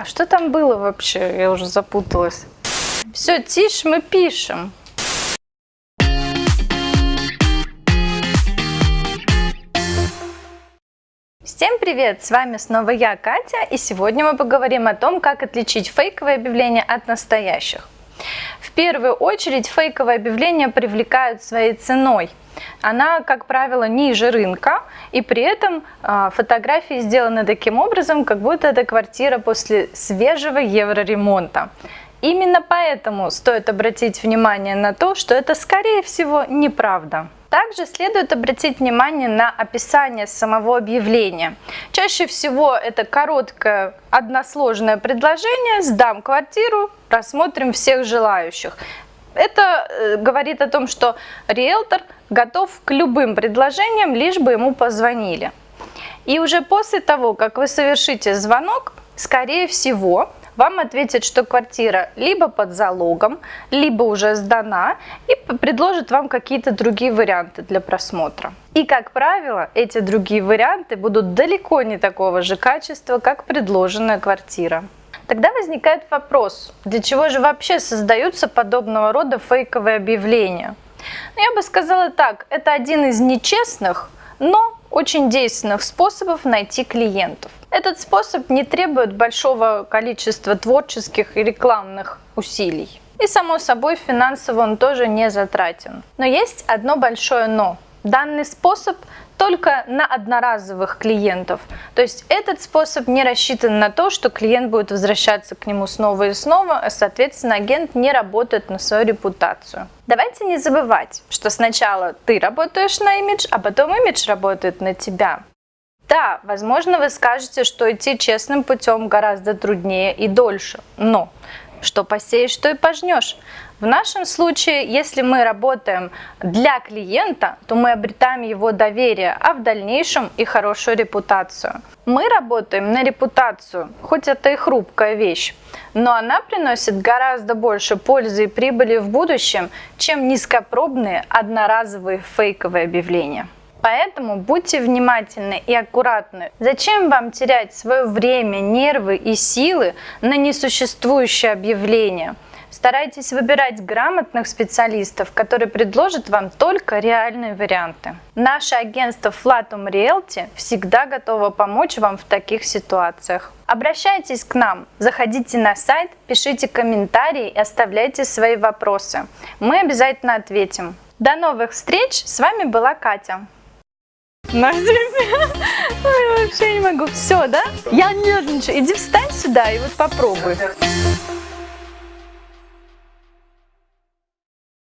А что там было вообще? Я уже запуталась. Все, тише, мы пишем. Всем привет! С вами снова я, Катя, и сегодня мы поговорим о том, как отличить фейковые объявления от настоящих. В первую очередь фейковые объявления привлекают своей ценой. Она, как правило, ниже рынка, и при этом э, фотографии сделаны таким образом, как будто это квартира после свежего евроремонта. Именно поэтому стоит обратить внимание на то, что это, скорее всего, неправда. Также следует обратить внимание на описание самого объявления. Чаще всего это короткое односложное предложение «Сдам квартиру, рассмотрим всех желающих». Это э, говорит о том, что риэлтор готов к любым предложениям, лишь бы ему позвонили. И уже после того, как вы совершите звонок, скорее всего, вам ответят, что квартира либо под залогом, либо уже сдана и предложат вам какие-то другие варианты для просмотра. И, как правило, эти другие варианты будут далеко не такого же качества, как предложенная квартира. Тогда возникает вопрос, для чего же вообще создаются подобного рода фейковые объявления? Ну, я бы сказала так, это один из нечестных, но очень действенных способов найти клиентов. Этот способ не требует большого количества творческих и рекламных усилий. И само собой финансово он тоже не затратен. Но есть одно большое но. Данный способ только на одноразовых клиентов. То есть этот способ не рассчитан на то, что клиент будет возвращаться к нему снова и снова, а соответственно агент не работает на свою репутацию. Давайте не забывать, что сначала ты работаешь на имидж, а потом имидж работает на тебя. Да, возможно, вы скажете, что идти честным путем гораздо труднее и дольше, но что посеешь, что и пожнешь. В нашем случае, если мы работаем для клиента, то мы обретаем его доверие, а в дальнейшем и хорошую репутацию. Мы работаем на репутацию, хоть это и хрупкая вещь, но она приносит гораздо больше пользы и прибыли в будущем, чем низкопробные одноразовые фейковые объявления. Поэтому будьте внимательны и аккуратны. Зачем вам терять свое время, нервы и силы на несуществующее объявление? Старайтесь выбирать грамотных специалистов, которые предложат вам только реальные варианты. Наше агентство Flatum Realty всегда готово помочь вам в таких ситуациях. Обращайтесь к нам, заходите на сайт, пишите комментарии и оставляйте свои вопросы. Мы обязательно ответим. До новых встреч! С вами была Катя. На тебе. Ой, вообще не могу. Все, да? Я нервничаю. Иди встань сюда и вот попробуй.